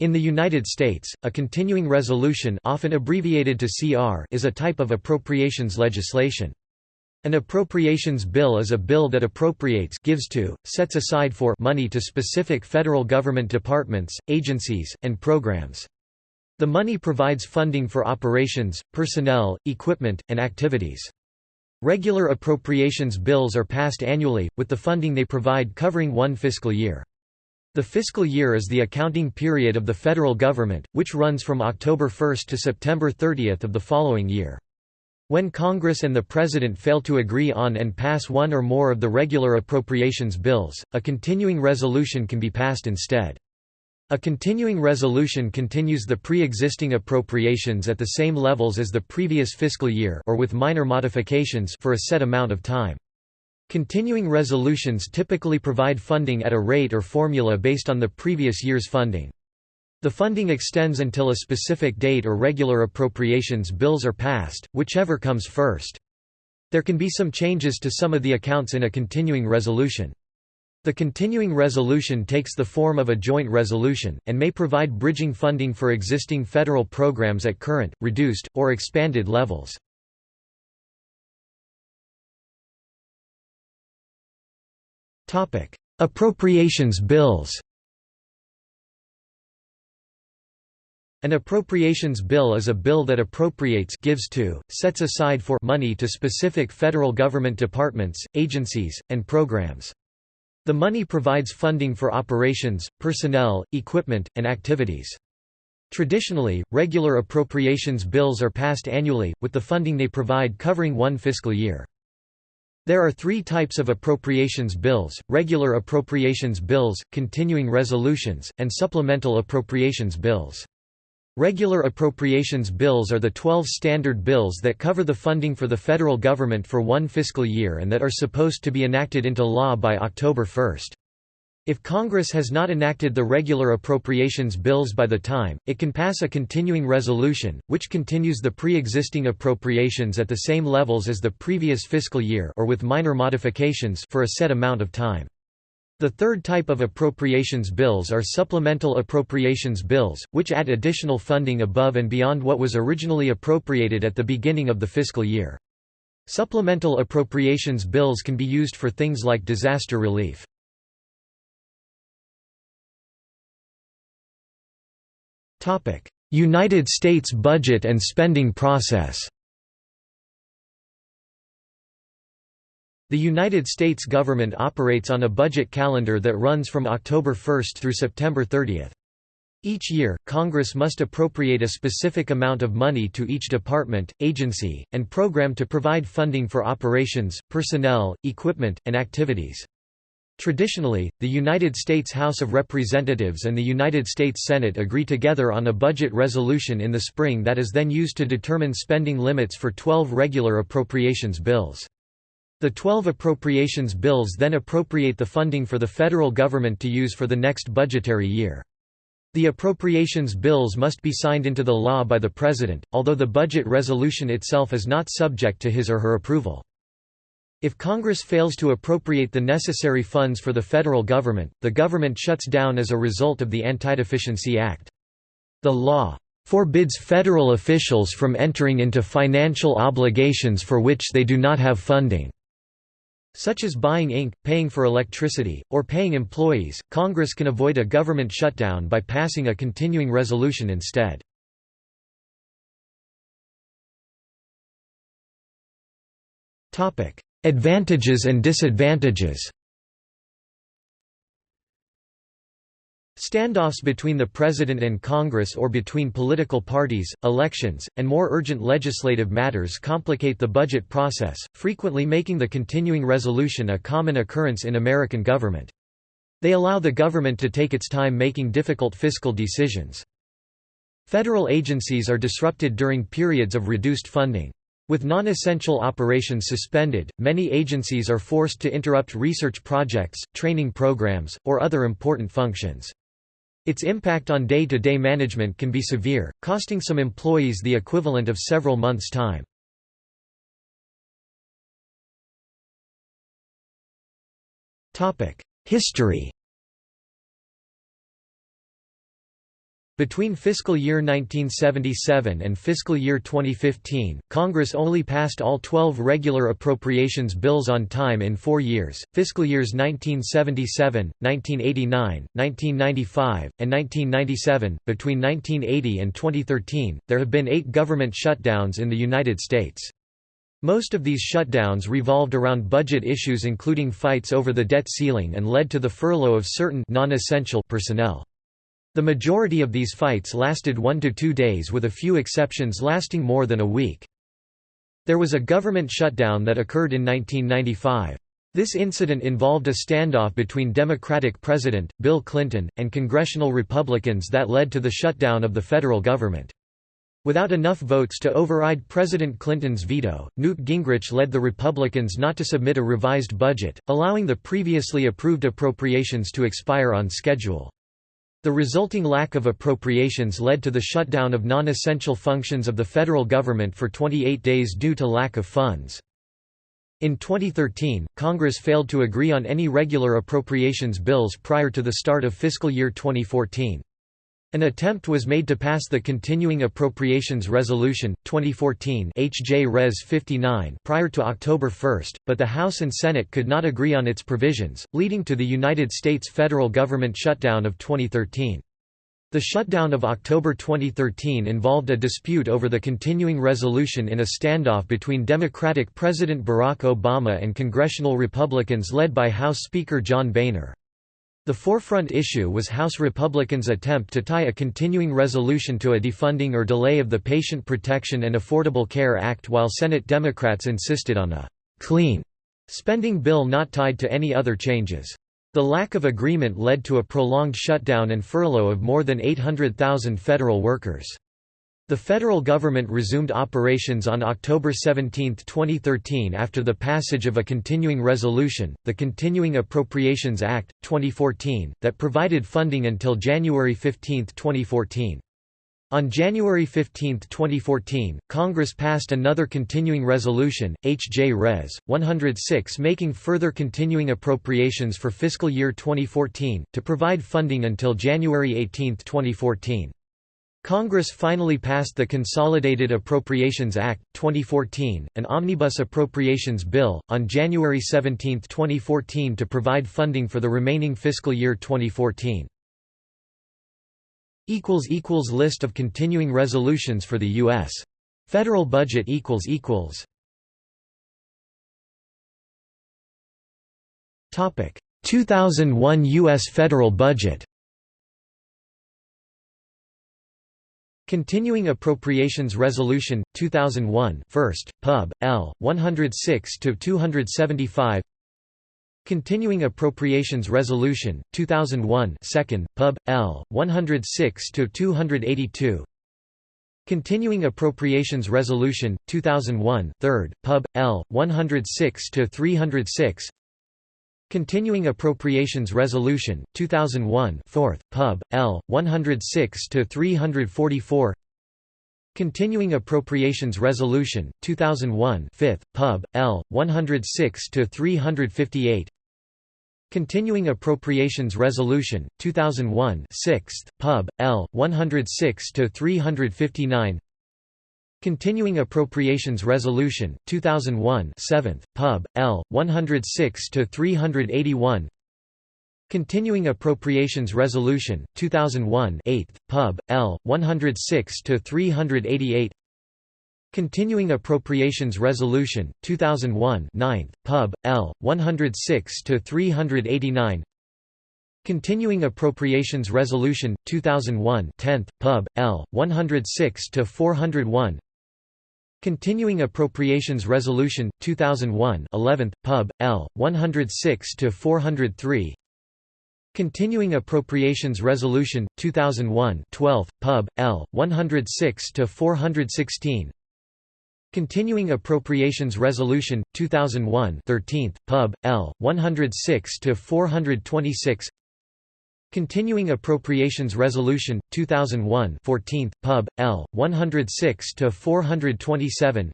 In the United States, a continuing resolution often abbreviated to CR is a type of appropriations legislation. An appropriations bill is a bill that appropriates gives to, sets aside for money to specific federal government departments, agencies, and programs. The money provides funding for operations, personnel, equipment, and activities. Regular appropriations bills are passed annually, with the funding they provide covering one fiscal year. The fiscal year is the accounting period of the federal government, which runs from October 1 to September 30 of the following year. When Congress and the President fail to agree on and pass one or more of the regular appropriations bills, a continuing resolution can be passed instead. A continuing resolution continues the pre-existing appropriations at the same levels as the previous fiscal year or with minor modifications for a set amount of time. Continuing resolutions typically provide funding at a rate or formula based on the previous year's funding. The funding extends until a specific date or regular appropriations bills are passed, whichever comes first. There can be some changes to some of the accounts in a continuing resolution. The continuing resolution takes the form of a joint resolution, and may provide bridging funding for existing federal programs at current, reduced, or expanded levels. Appropriations bills. An appropriations bill is a bill that appropriates gives to, sets aside for money to specific federal government departments, agencies, and programs. The money provides funding for operations, personnel, equipment, and activities. Traditionally, regular appropriations bills are passed annually, with the funding they provide covering one fiscal year. There are three types of appropriations bills, regular appropriations bills, continuing resolutions, and supplemental appropriations bills. Regular appropriations bills are the 12 standard bills that cover the funding for the federal government for one fiscal year and that are supposed to be enacted into law by October 1. If Congress has not enacted the regular appropriations bills by the time, it can pass a continuing resolution, which continues the pre-existing appropriations at the same levels as the previous fiscal year or with minor modifications for a set amount of time. The third type of appropriations bills are supplemental appropriations bills, which add additional funding above and beyond what was originally appropriated at the beginning of the fiscal year. Supplemental appropriations bills can be used for things like disaster relief. United States budget and spending process The United States government operates on a budget calendar that runs from October 1 through September 30. Each year, Congress must appropriate a specific amount of money to each department, agency, and program to provide funding for operations, personnel, equipment, and activities. Traditionally, the United States House of Representatives and the United States Senate agree together on a budget resolution in the spring that is then used to determine spending limits for 12 regular appropriations bills. The 12 appropriations bills then appropriate the funding for the federal government to use for the next budgetary year. The appropriations bills must be signed into the law by the President, although the budget resolution itself is not subject to his or her approval. If Congress fails to appropriate the necessary funds for the federal government, the government shuts down as a result of the Antideficiency Act. The law forbids federal officials from entering into financial obligations for which they do not have funding such as buying ink, paying for electricity, or paying employees. Congress can avoid a government shutdown by passing a continuing resolution instead. Topic: Advantages and disadvantages Standoffs between the President and Congress or between political parties, elections, and more urgent legislative matters complicate the budget process, frequently making the continuing resolution a common occurrence in American government. They allow the government to take its time making difficult fiscal decisions. Federal agencies are disrupted during periods of reduced funding. With non-essential operations suspended, many agencies are forced to interrupt research projects, training programs, or other important functions. Its impact on day-to-day -day management can be severe, costing some employees the equivalent of several months' time. History Between fiscal year 1977 and fiscal year 2015, Congress only passed all 12 regular appropriations bills on time in four years, fiscal years 1977, 1989, 1995, and 1997. Between 1980 and 2013, there have been eight government shutdowns in the United States. Most of these shutdowns revolved around budget issues including fights over the debt ceiling and led to the furlough of certain non-essential personnel. The majority of these fights lasted one to two days with a few exceptions lasting more than a week. There was a government shutdown that occurred in 1995. This incident involved a standoff between Democratic President, Bill Clinton, and congressional Republicans that led to the shutdown of the federal government. Without enough votes to override President Clinton's veto, Newt Gingrich led the Republicans not to submit a revised budget, allowing the previously approved appropriations to expire on schedule. The resulting lack of appropriations led to the shutdown of non-essential functions of the federal government for 28 days due to lack of funds. In 2013, Congress failed to agree on any regular appropriations bills prior to the start of fiscal year 2014. An attempt was made to pass the Continuing Appropriations Resolution, 2014 HJ Res 59 prior to October 1, but the House and Senate could not agree on its provisions, leading to the United States federal government shutdown of 2013. The shutdown of October 2013 involved a dispute over the continuing resolution in a standoff between Democratic President Barack Obama and congressional Republicans led by House Speaker John Boehner. The forefront issue was House Republicans' attempt to tie a continuing resolution to a defunding or delay of the Patient Protection and Affordable Care Act while Senate Democrats insisted on a «clean» spending bill not tied to any other changes. The lack of agreement led to a prolonged shutdown and furlough of more than 800,000 federal workers. The federal government resumed operations on October 17, 2013 after the passage of a continuing resolution, the Continuing Appropriations Act, 2014, that provided funding until January 15, 2014. On January 15, 2014, Congress passed another continuing resolution, H.J. Res. 106 making further continuing appropriations for fiscal year 2014, to provide funding until January 18, 2014. Congress finally passed the Consolidated Appropriations Act, 2014, an omnibus appropriations bill, on January 17, 2014 to provide funding for the remaining fiscal year 2014. List of continuing resolutions for the U.S. Federal budget Topic 2001 U.S. federal budget Continuing Appropriations Resolution 2001 First Pub. L. 106 to 275 Continuing Appropriations Resolution 2001 Second Pub. L. 106 to 282 Continuing Appropriations Resolution 2001 Third Pub. L. 106 to 306 Continuing Appropriations Resolution 2001 4th Pub L 106 to 344 Continuing Appropriations Resolution 2001 5th Pub L 106 to 358 Continuing Appropriations Resolution 2001 6th Pub L 106 to 359 Continuing Appropriations Resolution 2001 7th Pub L 106 to 381 Continuing Appropriations Resolution 2001 8th Pub L 106 to 388 Continuing Appropriations Resolution 2001 9th Pub L 106 to 389 Continuing Appropriations Resolution 2001 10th Pub L 106 to 401 Continuing Appropriations Resolution 2001 11th Pub. L 106 to 403 Continuing Appropriations Resolution 2001 12th Pub. L 106 to 416 Continuing Appropriations Resolution 2001 13th Pub. L 106 to 426 Continuing Appropriations Resolution 2001 14th Pub. L. 106 to 427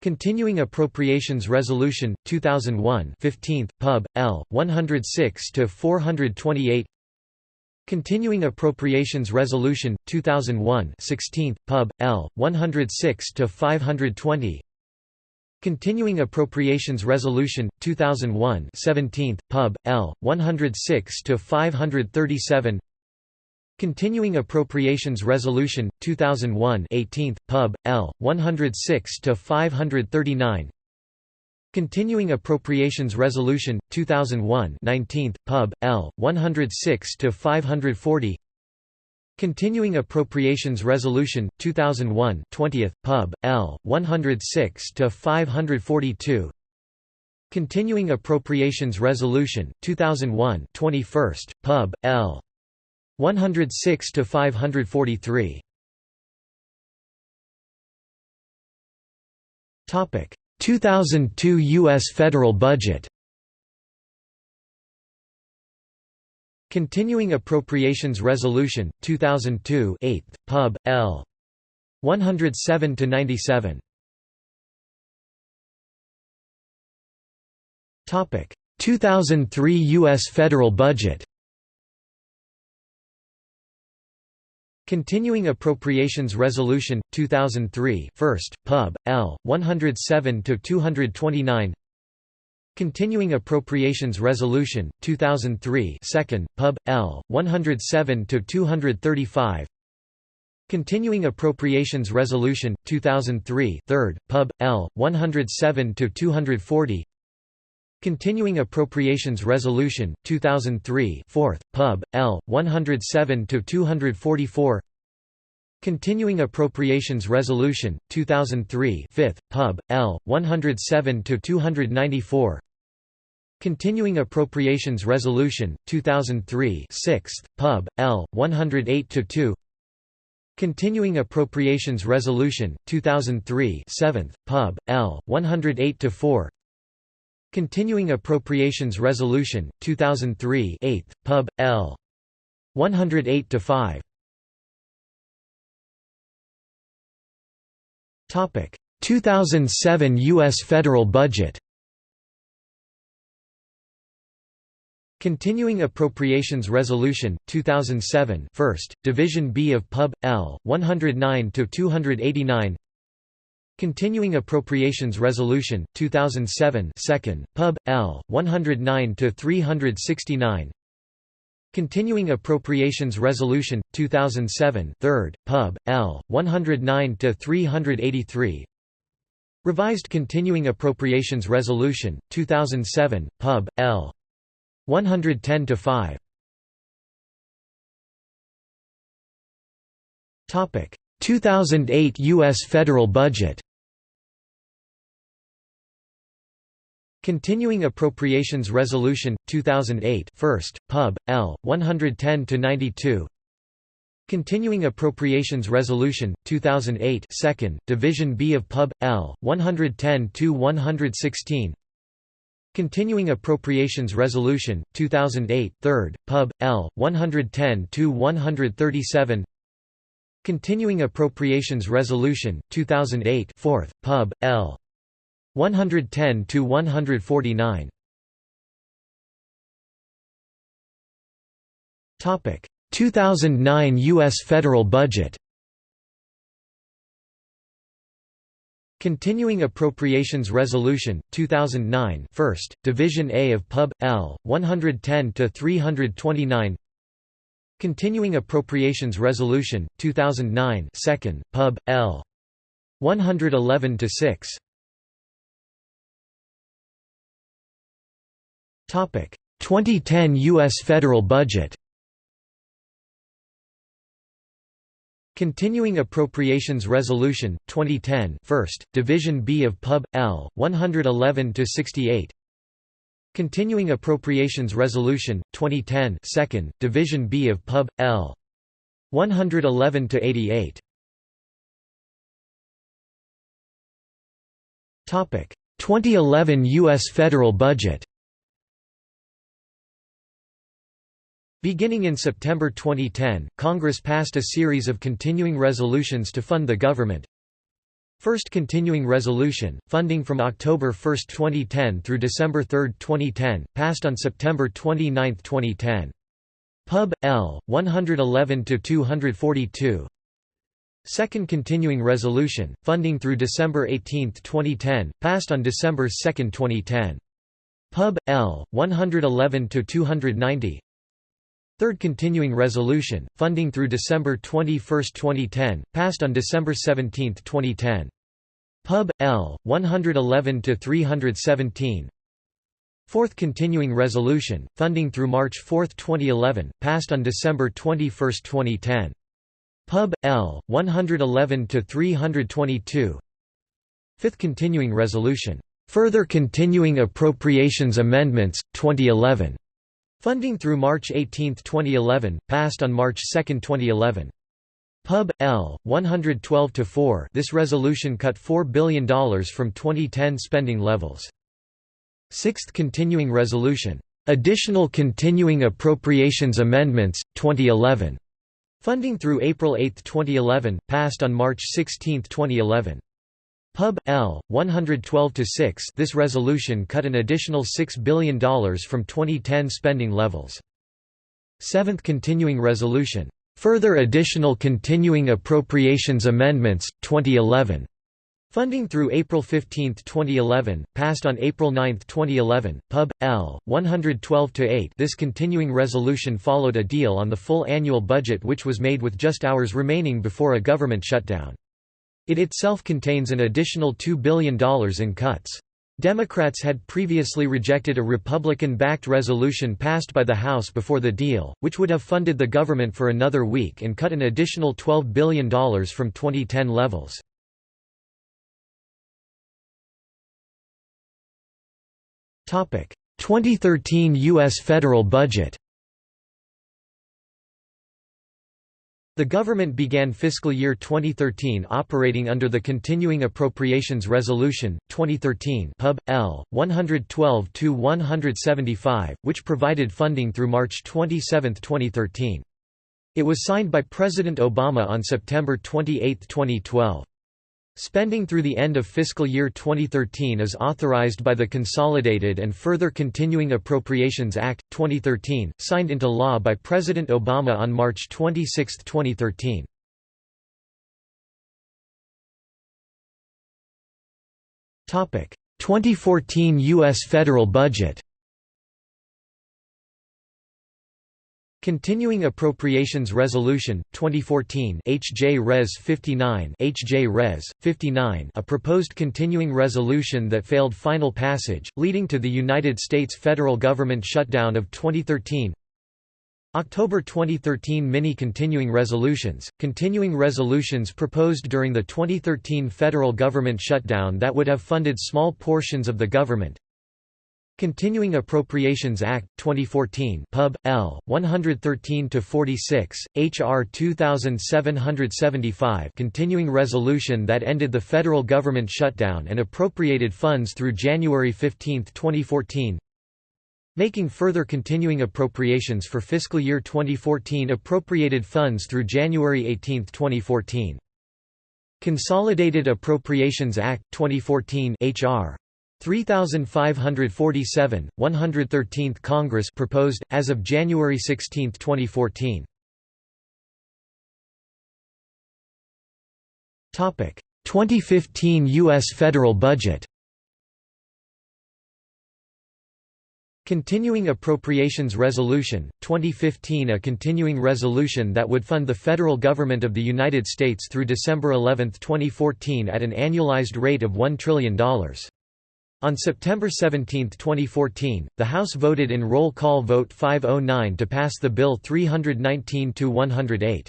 Continuing Appropriations Resolution 2001 15th Pub. L. 106 to 428 Continuing Appropriations Resolution 2001 16th Pub. L. 106 to 520 Continuing Appropriations Resolution 2001 17th Pub. L. 106 to 537 Continuing Appropriations Resolution 2001 18th Pub. L. 106 to 539 Continuing Appropriations Resolution 2001 19th Pub. L. 106 to 540 Continuing Appropriations Resolution 2001 20th Pub. L. 106 to 542 Continuing Appropriations Resolution 2001 21st Pub. L. 106 to 543 Topic. 2002 US federal budget Continuing Appropriations Resolution 2002 8th Pub L. 107 to 97 Topic. 2003 US federal budget. Continuing Appropriations Resolution 2003 1st Pub L. 107 to 229 Continuing Appropriations Resolution 2003 2nd Pub. L 107 to 235 Continuing Appropriations Resolution 2003 3rd Pub. L 107 to 240 Continuing Appropriations Resolution 2003 4th Pub. L 107 to 244 Continuing Appropriations Resolution 2003 5th Pub. L 107 to 294 Continuing Appropriations Resolution 2003 6th Pub L 108-2 Continuing Appropriations Resolution 2003 7th Pub L 108-4 Continuing Appropriations Resolution 2003 8th Pub L 108-5 Topic. 2007 US federal budget Continuing Appropriations Resolution 2007 1st Division B of Pub L 109 to 289 Continuing Appropriations Resolution 2007 2nd Pub L 109 to 369 Continuing Appropriations Resolution 2007 3rd Pub L 109 to 383 Revised Continuing Appropriations Resolution 2007 Pub L 110 to 5 Topic. 2008 US federal budget Continuing Appropriations Resolution 2008 1st Pub L 110 to 92 Continuing Appropriations Resolution 2008 2nd Division B of Pub L 110 to 116 Continuing Appropriations Resolution 2008 3rd Pub. L 110 to 137 Continuing Appropriations Resolution 2008 4th Pub. L 110 to 149 Topic. 2009 US federal budget Continuing Appropriations Resolution 2009 1st Division A of Pub L 110 to 329 Continuing Appropriations Resolution 2009 2nd Pub L 111 to 6 Topic. 2010 US federal budget Continuing Appropriations Resolution 2010 1st Division B of Pub L 111–68 Continuing Appropriations Resolution 2010 2nd Division B of Pub L 111–88 Topic. 2011 US federal budget Beginning in September 2010, Congress passed a series of continuing resolutions to fund the government. First continuing resolution, funding from October 1, 2010 through December 3, 2010, passed on September 29, 2010. Pub. L. 111–242 Second Continuing Resolution, funding through December 18, 2010, passed on December 2, 2010. Pub. L. 111–290 Third Continuing Resolution, funding through December 21, 2010, passed on December 17, 2010. Pub. L. 111–317 Fourth Continuing Resolution, funding through March 4, 2011, passed on December 21, 2010. Pub. L. 111–322 Fifth Continuing Resolution, "'Further Continuing Appropriations Amendments, 2011' funding through March 18, 2011, passed on March 2, 2011. Pub. L. 112–4 This resolution cut $4 billion from 2010 spending levels. Sixth Continuing Resolution, "'Additional Continuing Appropriations Amendments, 2011' funding through April 8, 2011, passed on March 16, 2011. Pub. L. 112–6 This resolution cut an additional $6 billion from 2010 spending levels. Seventh Continuing Resolution, "'Further Additional Continuing Appropriations Amendments, 2011' Funding through April 15, 2011, passed on April 9, 2011, Pub. L. 112-8 This continuing resolution followed a deal on the full annual budget which was made with just hours remaining before a government shutdown. It itself contains an additional $2 billion in cuts. Democrats had previously rejected a Republican-backed resolution passed by the House before the deal, which would have funded the government for another week and cut an additional $12 billion from 2010 levels. Topic: 2013 U.S. federal budget The government began fiscal year 2013 operating under the Continuing Appropriations Resolution, 2013 Pub. L. 112-175, which provided funding through March 27, 2013. It was signed by President Obama on September 28, 2012. Spending through the end of fiscal year 2013 is authorized by the Consolidated and Further Continuing Appropriations Act, 2013, signed into law by President Obama on March 26, 2013. Topic: 2014 U.S. federal budget. Continuing Appropriations Resolution 2014 HJ Res 59 HJ Res 59 a proposed continuing resolution that failed final passage leading to the United States federal government shutdown of 2013 October 2013 mini continuing resolutions continuing resolutions proposed during the 2013 federal government shutdown that would have funded small portions of the government Continuing Appropriations Act, 2014 Pub. L. 113-46, H.R. 2775 continuing resolution that ended the federal government shutdown and appropriated funds through January 15, 2014 Making further continuing appropriations for fiscal year 2014 appropriated funds through January 18, 2014 Consolidated Appropriations Act, 2014 H.R. 3547, 113th Congress proposed, as of January 16, 2014. 2015 U.S. federal budget Continuing Appropriations Resolution, 2015 A continuing resolution that would fund the federal government of the United States through December 11, 2014 at an annualized rate of $1 trillion. On September 17, 2014, the House voted in roll call vote 509 to pass the bill 319-108.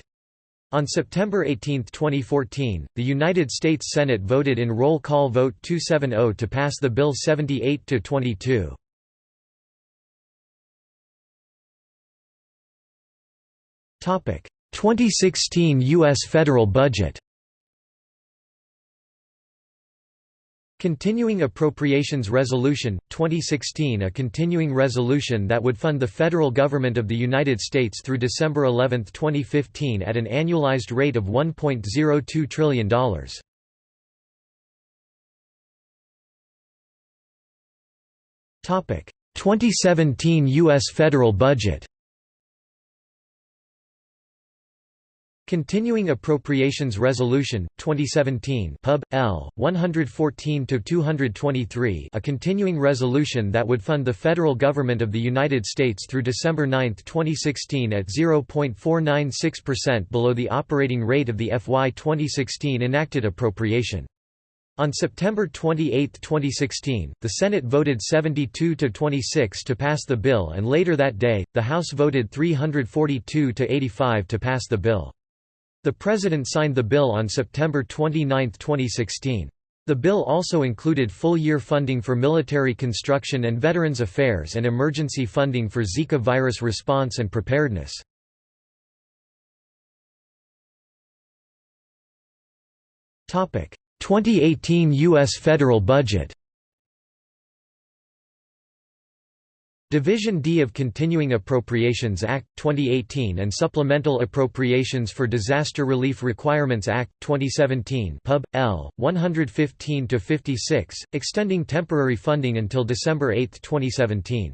On September 18, 2014, the United States Senate voted in roll call vote 270 to pass the bill 78 to 22. Topic: 2016 US federal budget. Continuing Appropriations Resolution, 2016 A continuing resolution that would fund the federal government of the United States through December 11, 2015 at an annualized rate of $1.02 trillion. Topic: 2017 U.S. federal budget Continuing Appropriations Resolution 2017 Pub L 114 to 223 a continuing resolution that would fund the federal government of the United States through December 9, 2016 at 0.496% below the operating rate of the FY 2016 enacted appropriation. On September 28, 2016, the Senate voted 72 to 26 to pass the bill and later that day, the House voted 342 to 85 to pass the bill. The President signed the bill on September 29, 2016. The bill also included full-year funding for military construction and Veterans Affairs and emergency funding for Zika virus response and preparedness. Topic: 2018 US federal budget. Division D of Continuing Appropriations Act, 2018 and Supplemental Appropriations for Disaster Relief Requirements Act, 2017 Pub. L. 115-56, extending temporary funding until December 8, 2017.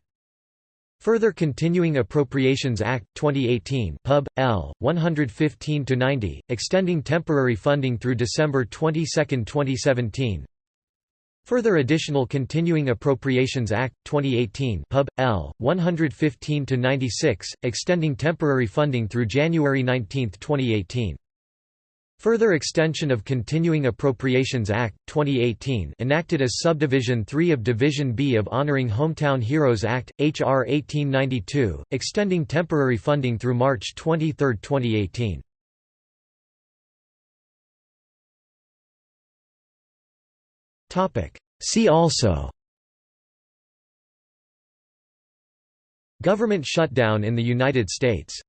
Further Continuing Appropriations Act, 2018 Pub. L. 115-90, extending temporary funding through December 22, 2017. Further Additional Continuing Appropriations Act, 2018 Pub. L. 115-96, extending temporary funding through January 19, 2018. Further extension of Continuing Appropriations Act, 2018 enacted as Subdivision 3 of Division B of Honoring Hometown Heroes Act, H.R. 1892, extending temporary funding through March 23, 2018. See also. Government shutdown in the United States